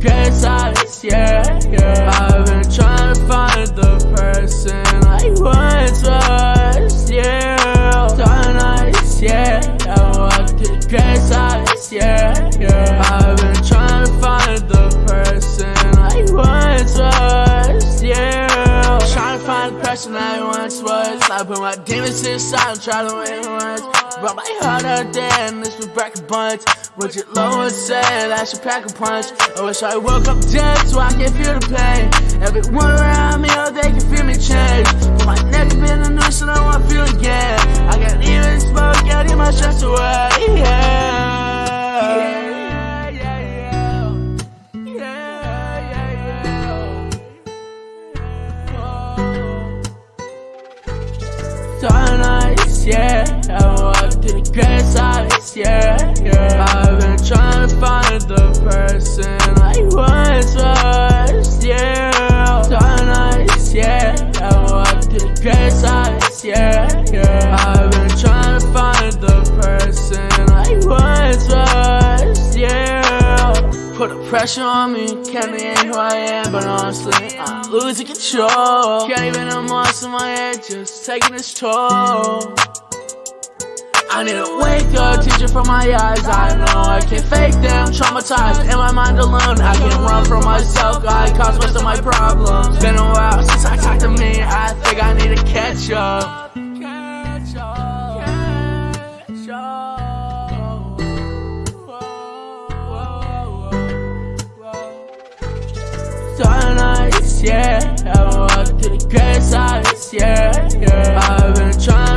grace of this year, yeah. I've been trying to find the person I once was, yeah. Dark nights, yeah. I walked the grace this year, yeah. I've been trying to find the person I once was, yeah. Trying to find the person I once was. I put my demons to the side and try to win once. Brought my heart out there and this was break a bunch. Your Lord said, I should pack a punch. I wish I woke up dead so I can feel the pain. Everyone around me, oh, they can feel me change. But my neck been a noose and I want to feel again. I can't even smoke, getting my stress away. Yeah. Yeah, yeah, yeah. Yeah, yeah, yeah. Dark nights, yeah. Oh, I walk to the grace of yeah, yeah. Put the pressure on me, can't be who I am, but honestly, I'm losing control. Can't even in my head, just taking its toll. I need a wake up, teacher from my eyes. I know I can't fake them, traumatized in my mind alone. I can't run from myself, I cause most of my problems. Been a while since I talked to me, I think I need to catch up. yeah. I walk to the good side, yeah, yeah. I've been trying.